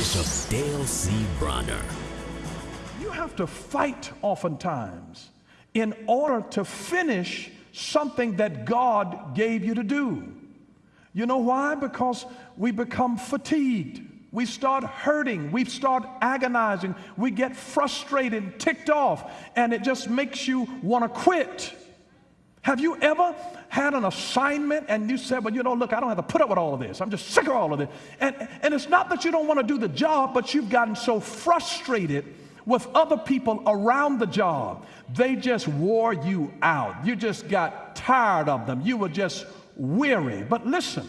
Bishop Dale C. Bronner. You have to fight oftentimes in order to finish something that God gave you to do. You know why? Because we become fatigued. We start hurting. We start agonizing. We get frustrated, ticked off, and it just makes you want to quit. Have you ever had an assignment and you said, well, you know, look, I don't have to put up with all of this. I'm just sick of all of this. And, and it's not that you don't want to do the job, but you've gotten so frustrated with other people around the job. They just wore you out. You just got tired of them. You were just weary. But listen,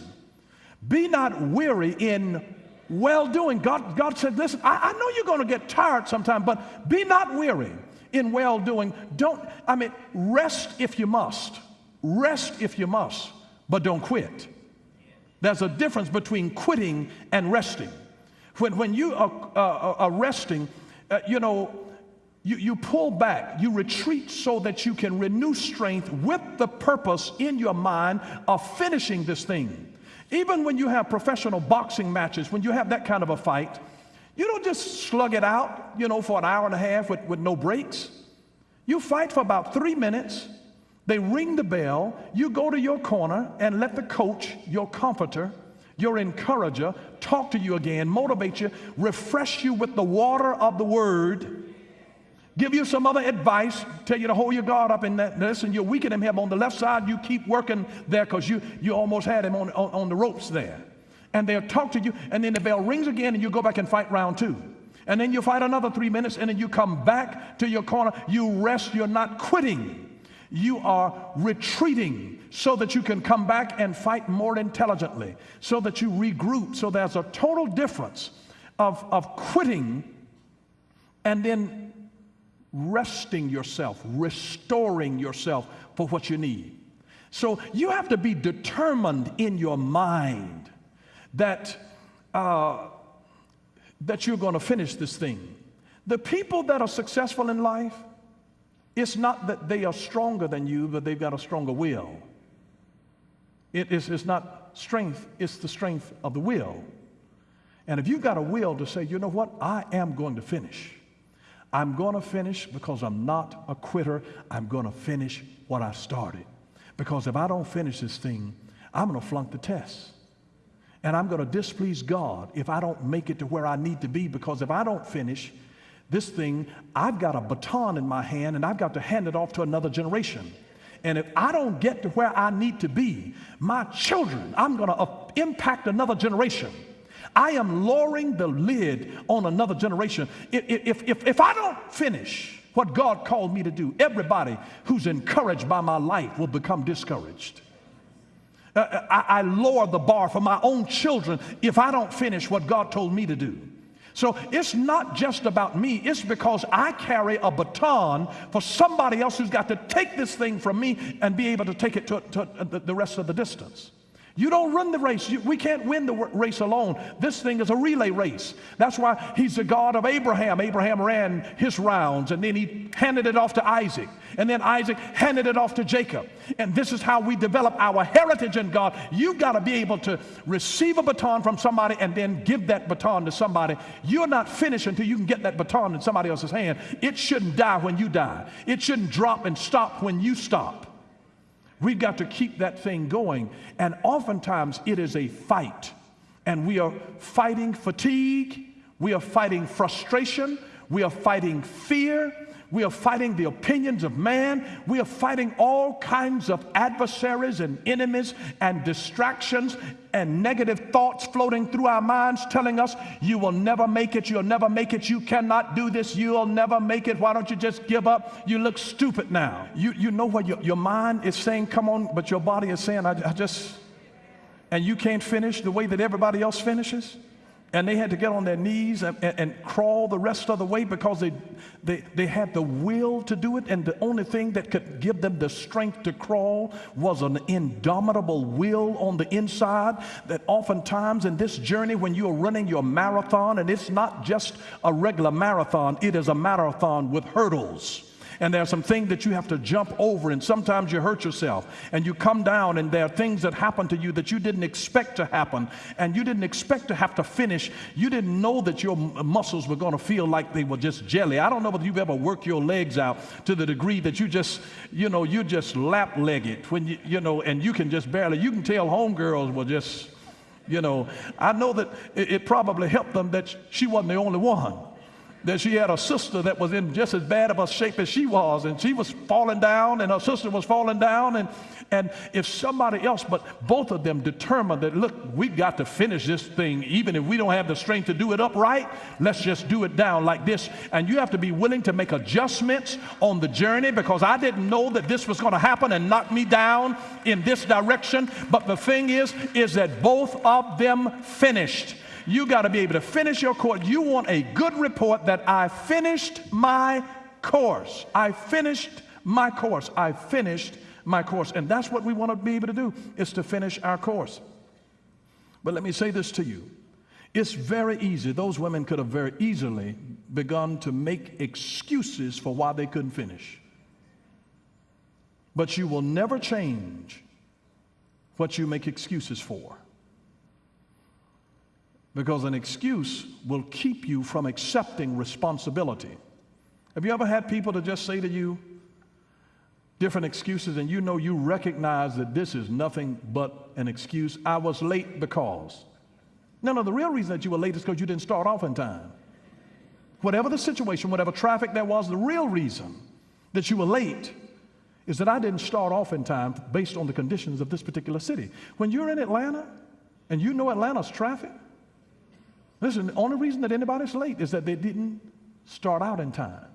be not weary in well doing. God, God said, listen, I, I know you're going to get tired sometime, but be not weary in well doing. Don't, I mean, rest if you must. Rest if you must, but don't quit. There's a difference between quitting and resting. When, when you are, uh, are resting, uh, you know, you, you pull back, you retreat so that you can renew strength with the purpose in your mind of finishing this thing. Even when you have professional boxing matches, when you have that kind of a fight, you don't just slug it out, you know, for an hour and a half with, with no breaks. You fight for about three minutes. They ring the bell. You go to your corner and let the coach, your comforter, your encourager, talk to you again, motivate you, refresh you with the water of the word, give you some other advice, tell you to hold your guard up in that. Listen, you're weakening him on the left side. You keep working there because you, you almost had him on, on, on the ropes there and they'll talk to you, and then the bell rings again, and you go back and fight round two. And then you fight another three minutes, and then you come back to your corner. You rest, you're not quitting. You are retreating so that you can come back and fight more intelligently, so that you regroup. So there's a total difference of, of quitting and then resting yourself, restoring yourself for what you need. So you have to be determined in your mind that, uh, that you're going to finish this thing. The people that are successful in life, it's not that they are stronger than you, but they've got a stronger will. It is, it's not strength, it's the strength of the will. And if you've got a will to say, you know what, I am going to finish. I'm going to finish because I'm not a quitter. I'm going to finish what I started. Because if I don't finish this thing, I'm going to flunk the test. And I'm going to displease God if I don't make it to where I need to be because if I don't finish this thing, I've got a baton in my hand and I've got to hand it off to another generation. And if I don't get to where I need to be, my children, I'm going to impact another generation. I am lowering the lid on another generation. If, if, if, if I don't finish what God called me to do, everybody who's encouraged by my life will become discouraged. Uh, uh, I, I lower the bar for my own children if I don't finish what God told me to do. So it's not just about me, it's because I carry a baton for somebody else who's got to take this thing from me and be able to take it to, to the rest of the distance. You don't run the race. You, we can't win the race alone. This thing is a relay race. That's why he's the God of Abraham. Abraham ran his rounds and then he handed it off to Isaac. And then Isaac handed it off to Jacob. And this is how we develop our heritage in God. You've got to be able to receive a baton from somebody and then give that baton to somebody. You're not finished until you can get that baton in somebody else's hand. It shouldn't die when you die, it shouldn't drop and stop when you stop. We've got to keep that thing going. And oftentimes it is a fight. And we are fighting fatigue, we are fighting frustration, we are fighting fear, we are fighting the opinions of man. We are fighting all kinds of adversaries and enemies and distractions and negative thoughts floating through our minds telling us, you will never make it, you'll never make it, you cannot do this, you'll never make it. Why don't you just give up? You look stupid now. You, you know what your, your mind is saying, come on, but your body is saying, I, I just, and you can't finish the way that everybody else finishes? And they had to get on their knees and, and, and, crawl the rest of the way because they, they, they had the will to do it. And the only thing that could give them the strength to crawl was an indomitable will on the inside. That oftentimes in this journey, when you're running your marathon, and it's not just a regular marathon, it is a marathon with hurdles. And there are some things that you have to jump over, and sometimes you hurt yourself, and you come down, and there are things that happen to you that you didn't expect to happen, and you didn't expect to have to finish. You didn't know that your muscles were going to feel like they were just jelly. I don't know whether you've ever worked your legs out to the degree that you just, you know, you just lap legged when you, you know, and you can just barely, you can tell homegirls were just, you know, I know that it, it probably helped them that she wasn't the only one that she had a sister that was in just as bad of a shape as she was, and she was falling down, and her sister was falling down, and and if somebody else, but both of them determined that look, we've got to finish this thing, even if we don't have the strength to do it upright, let's just do it down like this. And you have to be willing to make adjustments on the journey because I didn't know that this was going to happen and knock me down in this direction. But the thing is, is that both of them finished. You got to be able to finish your course. You want a good report that I finished my course. I finished my course. I finished my course. And that's what we want to be able to do is to finish our course. But let me say this to you. It's very easy. Those women could have very easily begun to make excuses for why they couldn't finish. But you will never change what you make excuses for. Because an excuse will keep you from accepting responsibility. Have you ever had people to just say to you different excuses and you know you recognize that this is nothing but an excuse? I was late because. No, no, the real reason that you were late is because you didn't start off in time. Whatever the situation, whatever traffic there was, the real reason that you were late is that I didn't start off in time based on the conditions of this particular city. When you're in Atlanta and you know Atlanta's traffic, Listen, the only reason that anybody's late is that they didn't start out in time.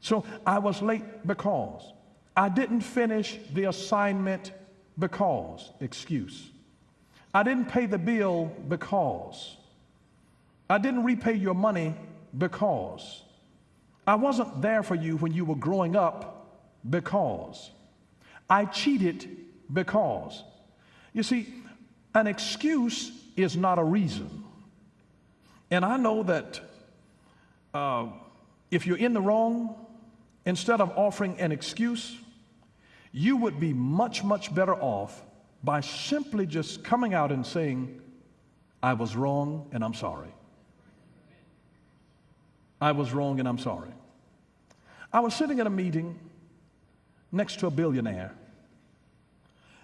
So I was late because I didn't finish the assignment because, excuse. I didn't pay the bill because. I didn't repay your money because. I wasn't there for you when you were growing up because. I cheated because. You see, an excuse is not a reason. And I know that uh, if you're in the wrong, instead of offering an excuse, you would be much, much better off by simply just coming out and saying, I was wrong and I'm sorry. I was wrong and I'm sorry. I was sitting at a meeting next to a billionaire,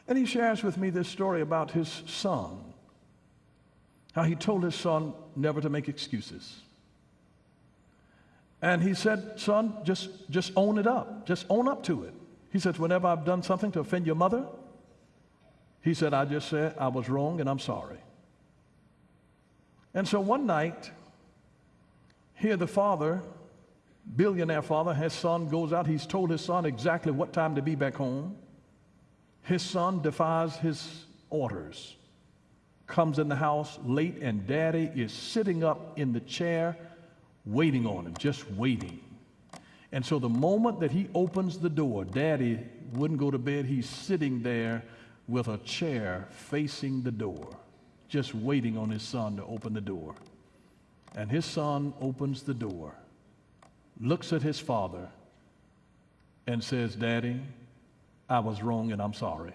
and he shares with me this story about his son how he told his son never to make excuses. And he said, Son, just, just own it up. Just own up to it. He said, Whenever I've done something to offend your mother, he said, I just said I was wrong and I'm sorry. And so one night, here the father, billionaire father, his son goes out. He's told his son exactly what time to be back home. His son defies his orders comes in the house late, and daddy is sitting up in the chair waiting on him, just waiting. And so the moment that he opens the door, daddy wouldn't go to bed. He's sitting there with a chair facing the door, just waiting on his son to open the door. And his son opens the door, looks at his father, and says, Daddy, I was wrong and I'm sorry.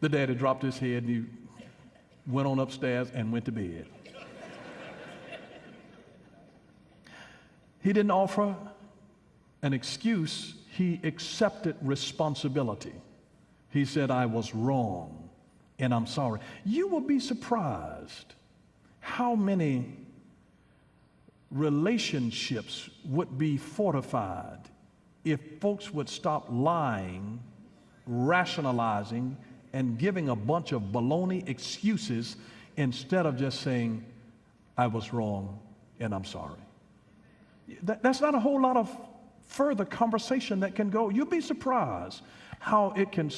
The daddy dropped his head and he went on upstairs and went to bed. he didn't offer an excuse, he accepted responsibility. He said, I was wrong and I'm sorry. You will be surprised how many relationships would be fortified if folks would stop lying, rationalizing, and giving a bunch of baloney excuses instead of just saying, I was wrong and I'm sorry. That, that's not a whole lot of further conversation that can go. You'll be surprised how it can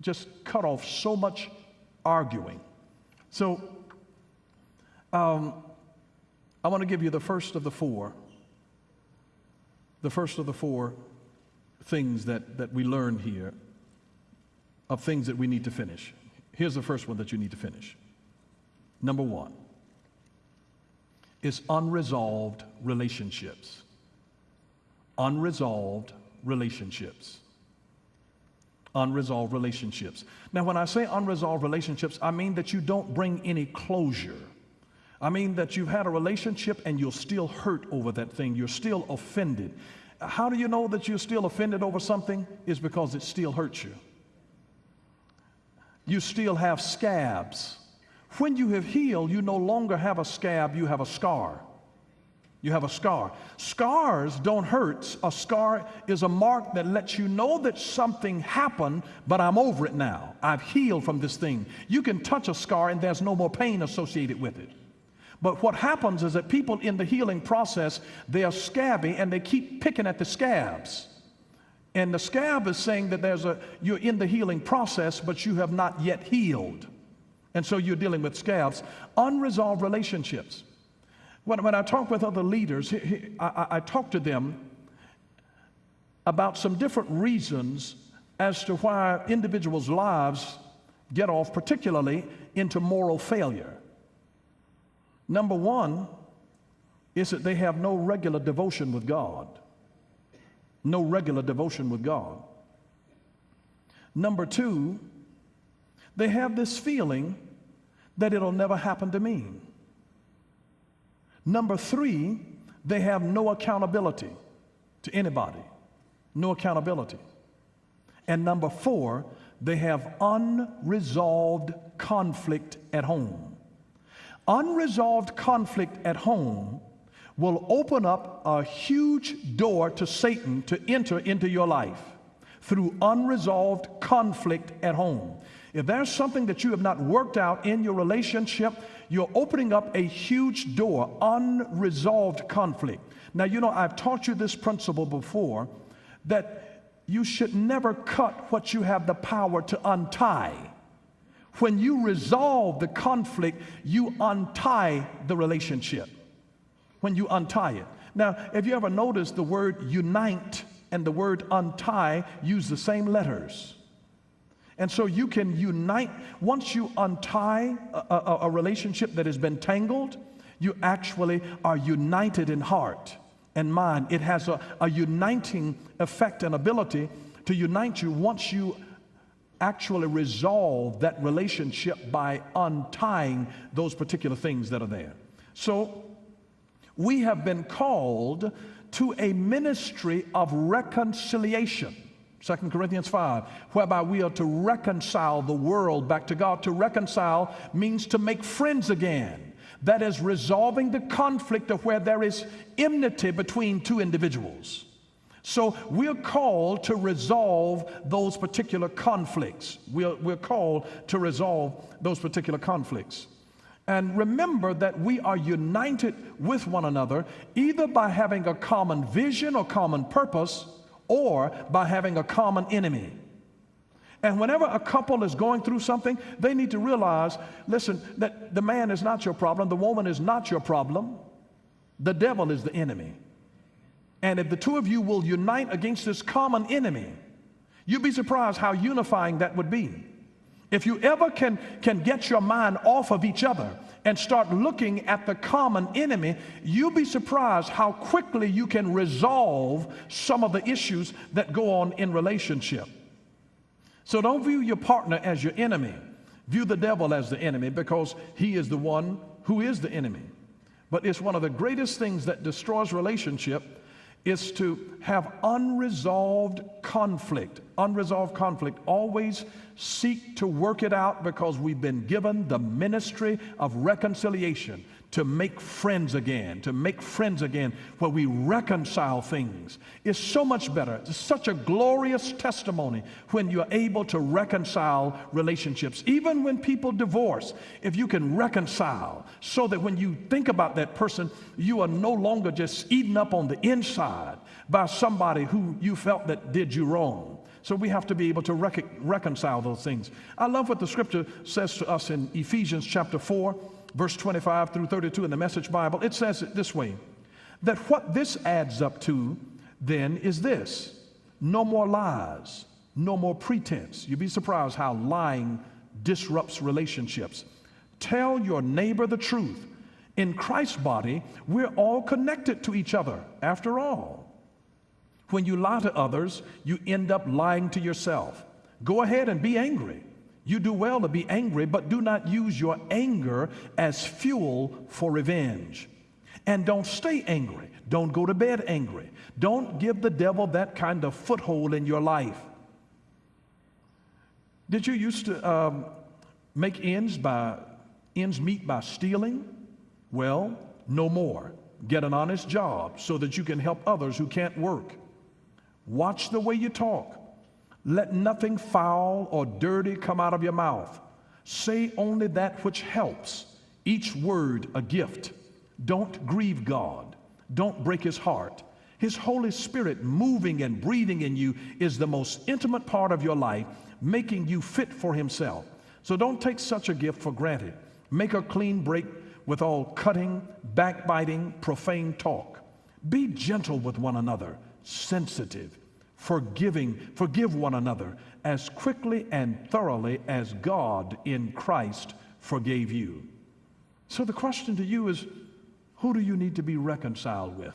just cut off so much arguing. So, um, I want to give you the first of the four. The first of the four things that, that we learned here of things that we need to finish. Here's the first one that you need to finish. Number one, is unresolved relationships. Unresolved relationships. Unresolved relationships. Now, when I say unresolved relationships, I mean that you don't bring any closure. I mean that you've had a relationship and you're still hurt over that thing. You're still offended. How do you know that you're still offended over something? Is because it still hurts you. You still have scabs. When you have healed, you no longer have a scab, you have a scar. You have a scar. Scars don't hurt. A scar is a mark that lets you know that something happened, but I'm over it now. I've healed from this thing. You can touch a scar and there's no more pain associated with it. But what happens is that people in the healing process, they are scabby and they keep picking at the scabs. And the scab is saying that there's a you're in the healing process, but you have not yet healed. And so you're dealing with scabs. Unresolved relationships. When, when I talk with other leaders, I, I talk to them about some different reasons as to why individuals' lives get off, particularly into moral failure. Number one is that they have no regular devotion with God. No regular devotion with God. Number two, they have this feeling that it'll never happen to me. Number three, they have no accountability to anybody, no accountability. And number four, they have unresolved conflict at home. Unresolved conflict at home will open up a huge door to Satan to enter into your life through unresolved conflict at home. If there's something that you have not worked out in your relationship, you're opening up a huge door, unresolved conflict. Now, you know, I've taught you this principle before that you should never cut what you have the power to untie. When you resolve the conflict, you untie the relationship. When you untie it. Now, have you ever noticed the word unite and the word untie use the same letters? And so you can unite, once you untie a, a, a, relationship that has been tangled, you actually are united in heart and mind. It has a, a uniting effect and ability to unite you once you actually resolve that relationship by untying those particular things that are there. So we have been called to a ministry of reconciliation. 2 Corinthians 5, whereby we are to reconcile the world back to God. To reconcile means to make friends again. That is resolving the conflict of where there is enmity between two individuals. So we're called to resolve those particular conflicts. We're, we're called to resolve those particular conflicts. And remember that we are united with one another either by having a common vision or common purpose or by having a common enemy. And whenever a couple is going through something, they need to realize listen, that the man is not your problem, the woman is not your problem, the devil is the enemy. And if the two of you will unite against this common enemy, you'd be surprised how unifying that would be. If you ever can, can get your mind off of each other and start looking at the common enemy, you'll be surprised how quickly you can resolve some of the issues that go on in relationship. So don't view your partner as your enemy. View the devil as the enemy because he is the one who is the enemy. But it's one of the greatest things that destroys relationship is to have unresolved conflict. Unresolved conflict. Always seek to work it out because we've been given the ministry of reconciliation to make friends again, to make friends again, where we reconcile things. It's so much better. It's such a glorious testimony when you're able to reconcile relationships. Even when people divorce, if you can reconcile so that when you think about that person, you are no longer just eaten up on the inside by somebody who you felt that did you wrong. So we have to be able to rec- reconcile those things. I love what the scripture says to us in Ephesians chapter 4 verse 25 through 32 in the Message Bible, it says it this way that what this adds up to then is this no more lies, no more pretense. You'd be surprised how lying disrupts relationships. Tell your neighbor the truth, In Christ's body, we're all connected to each other, after all. When you lie to others, you end up lying to yourself. Go ahead and be angry. You do well to be angry, but do not use your anger as fuel for revenge. And don't stay angry. Don't go to bed angry. Don't give the devil that kind of foothold in your life. Did you used to um, make ends by ends meet by stealing? Well, no more. Get an honest job so that you can help others who can't work. Watch the way you talk. Let nothing foul or dirty come out of your mouth. Say only that which helps, each word a gift. Don't grieve God. Don't break his heart. His Holy Spirit moving and breathing in you is the most intimate part of your life, making you fit for himself. So don't take such a gift for granted. Make a clean break with all cutting, backbiting, profane talk. Be gentle with one another, sensitive, forgiving, forgive one another as quickly and thoroughly as God in Christ forgave you. So the question to you is who do you need to be reconciled with?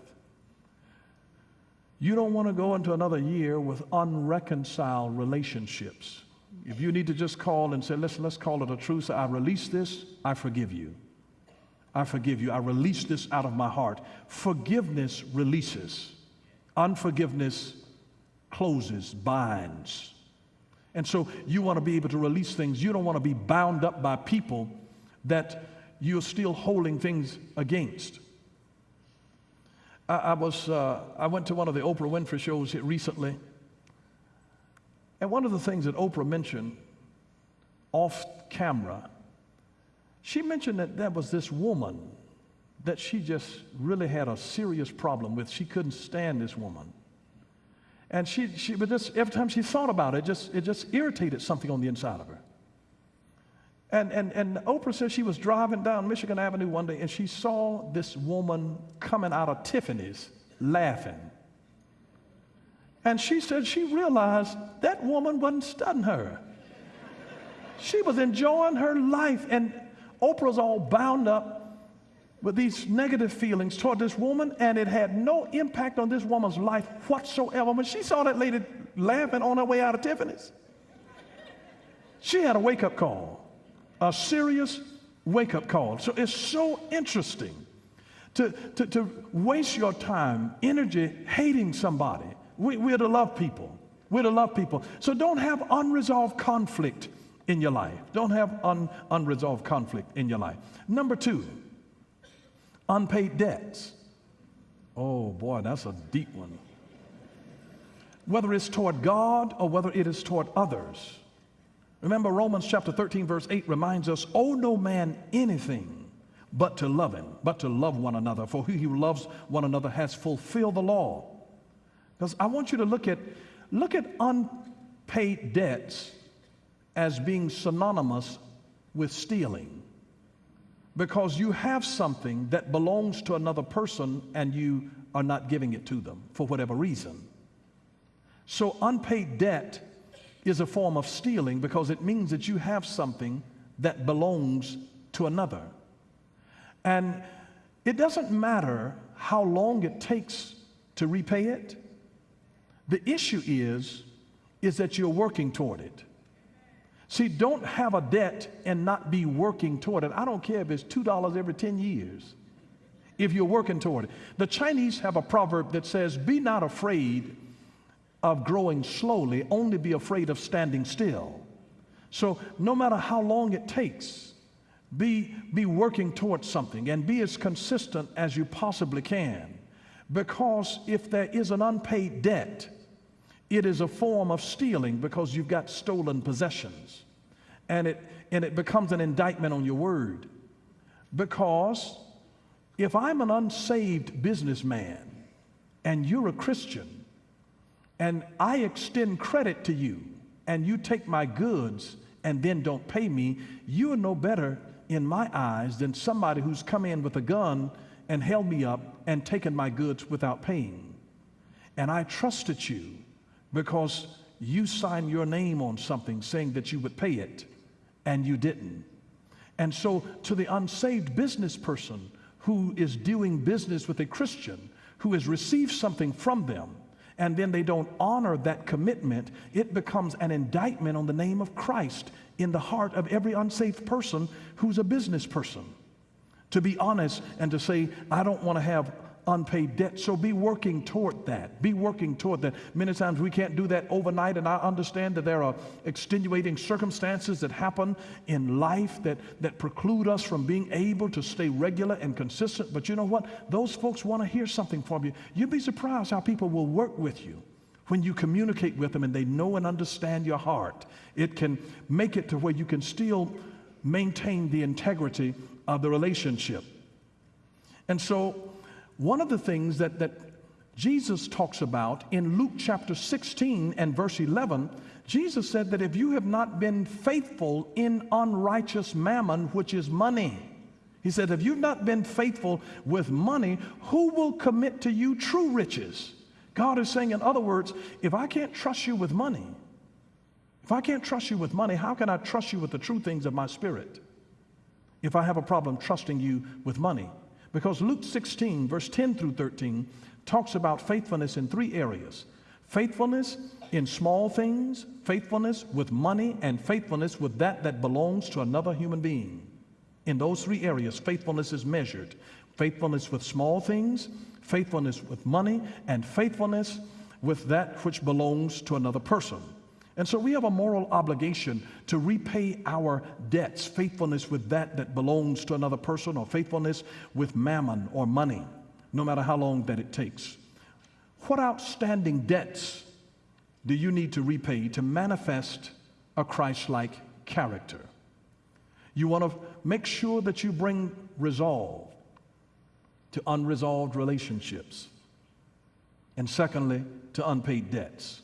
You don't want to go into another year with unreconciled relationships. If you need to just call and say, listen, let's call it a truce. I release this, I forgive you. I forgive you. I release this out of my heart. Forgiveness releases. Unforgiveness closes, binds. And so you want to be able to release things. You don't want to be bound up by people that you're still holding things against. I, I was, uh, I went to one of the Oprah Winfrey shows recently. And one of the things that Oprah mentioned off camera, she mentioned that there was this woman that she just really had a serious problem with. She couldn't stand this woman. And she, she would just, every time she thought about it, just, it just irritated something on the inside of her. And, and, and Oprah says she was driving down Michigan Avenue one day and she saw this woman coming out of Tiffany's laughing. And she said she realized that woman wasn't studying her. She was enjoying her life, and Oprah's all bound up with these negative feelings toward this woman, and it had no impact on this woman's life whatsoever. When she saw that lady laughing on her way out of Tiffany's, she had a wake up call, a serious wake up call. So it's so interesting to, to, to waste your time, energy hating somebody. We, we're to love people. We're to love people. So don't have unresolved conflict in your life. Don't have un, unresolved conflict in your life. Number two, unpaid debts. Oh boy, that's a deep one. Whether it's toward God or whether it is toward others. Remember, Romans chapter 13, verse 8 reminds us, owe no man anything but to love him, but to love one another. For he who loves one another has fulfilled the law. Because I want you to look at, look at unpaid debts as being synonymous with stealing because you have something that belongs to another person and you are not giving it to them for whatever reason. So, unpaid debt is a form of stealing because it means that you have something that belongs to another. And it doesn't matter how long it takes to repay it. The issue is is that you're working toward it. See, don't have a debt and not be working toward it. I don't care if it's $2 every 10 years, if you're working toward it. The Chinese have a proverb that says, Be not afraid of growing slowly, only be afraid of standing still. So, no matter how long it takes, be, be working towards something and be as consistent as you possibly can. Because if there is an unpaid debt, it is a form of stealing because you've got stolen possessions. And it, and it becomes an indictment on your word. Because if I'm an unsaved businessman and you're a Christian and I extend credit to you and you take my goods and then don't pay me, you are no better in my eyes than somebody who's come in with a gun and held me up and taken my goods without paying. And I trusted you because you signed your name on something saying that you would pay it and you didn't. And so, to the unsaved business person who is doing business with a Christian who has received something from them and then they don't honor that commitment, it becomes an indictment on the name of Christ in the heart of every unsaved person who's a business person. To be honest and to say, I don't want to have unpaid debt. So be working toward that. Be working toward that. Many times we can't do that overnight, and I understand that there are extenuating circumstances that happen in life that, that preclude us from being able to stay regular and consistent. But you know what? Those folks want to hear something from you. You'd be surprised how people will work with you when you communicate with them and they know and understand your heart. It can make it to where you can still maintain the integrity of the relationship. And so one of the things that, that Jesus talks about in Luke chapter 16 and verse 11, Jesus said that if you have not been faithful in unrighteous mammon, which is money, he said, if you've not been faithful with money, who will commit to you true riches? God is saying, in other words, if I can't trust you with money, if I can't trust you with money, how can I trust you with the true things of my spirit? If I have a problem trusting you with money. Because Luke 16, verse 10 through 13, talks about faithfulness in three areas faithfulness in small things, faithfulness with money, and faithfulness with that that belongs to another human being. In those three areas, faithfulness is measured faithfulness with small things, faithfulness with money, and faithfulness with that which belongs to another person. And so we have a moral obligation to repay our debts, faithfulness with that that belongs to another person, or faithfulness with mammon or money, no matter how long that it takes. What outstanding debts do you need to repay to manifest a Christ like character? You want to make sure that you bring resolve to unresolved relationships. And secondly, to unpaid debts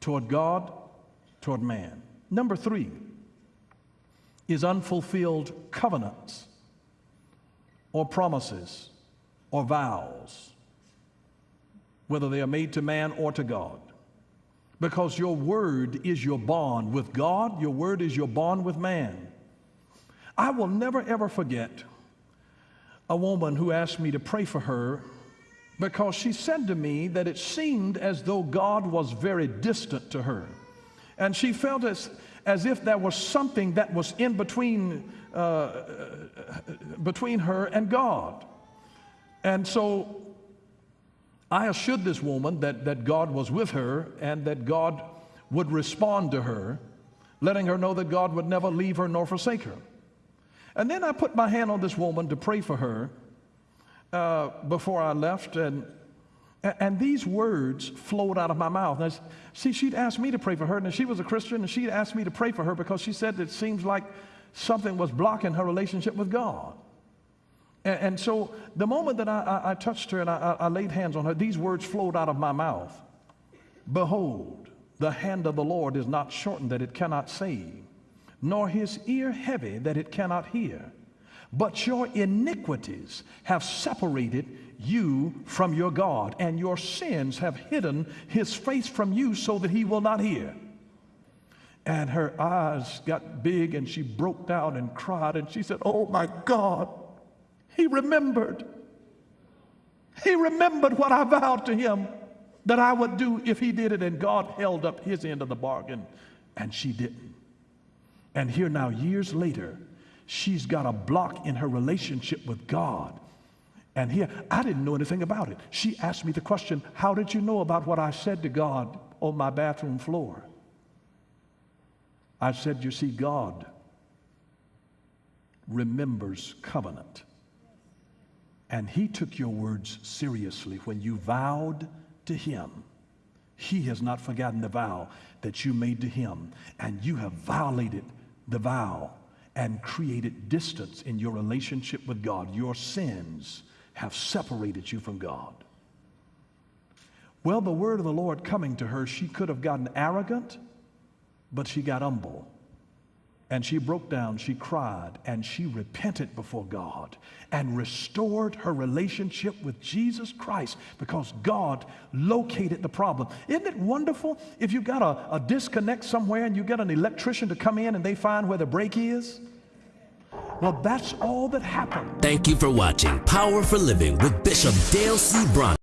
toward God toward man. Number three is unfulfilled covenants or promises or vows, whether they are made to man or to God. Because your word is your bond with God, your word is your bond with man. I will never ever forget a woman who asked me to pray for her because she said to me that it seemed as though God was very distant to her. And she felt as, as if there was something that was in between, uh, between her and God. And so I assured this woman that, that God was with her and that God would respond to her, letting her know that God would never leave her nor forsake her. And then I put my hand on this woman to pray for her uh, before I left, and and these words flowed out of my mouth. Now, see, she'd asked me to pray for her, and she was a Christian, and she'd asked me to pray for her because she said it seems like something was blocking her relationship with God. And, and so the moment that I, I, I touched her and I, I laid hands on her, these words flowed out of my mouth Behold, the hand of the Lord is not shortened that it cannot save, nor his ear heavy that it cannot hear. But your iniquities have separated you from your God, and your sins have hidden his face from you so that he will not hear. And her eyes got big and she broke down and cried and she said, Oh my God, he remembered. He remembered what I vowed to him that I would do if he did it, and God held up his end of the bargain, and she didn't. And here now, years later, she's got a block in her relationship with God and here, I didn't know anything about it. She asked me the question, How did you know about what I said to God on my bathroom floor? I said, You see, God remembers covenant. And He took your words seriously when you vowed to Him. He has not forgotten the vow that you made to Him, and you have violated the vow and created distance in your relationship with God. Your sins have separated you from God. Well, the word of the Lord coming to her, she could have gotten arrogant, but she got humble. And she broke down, she cried, and she repented before God and restored her relationship with Jesus Christ because God located the problem. Isn't it wonderful if you've got a, a disconnect somewhere and you get an electrician to come in and they find where the break is? Well, that's all that happened. Thank you for watching Power for Living with Bishop Dale C. Bronner.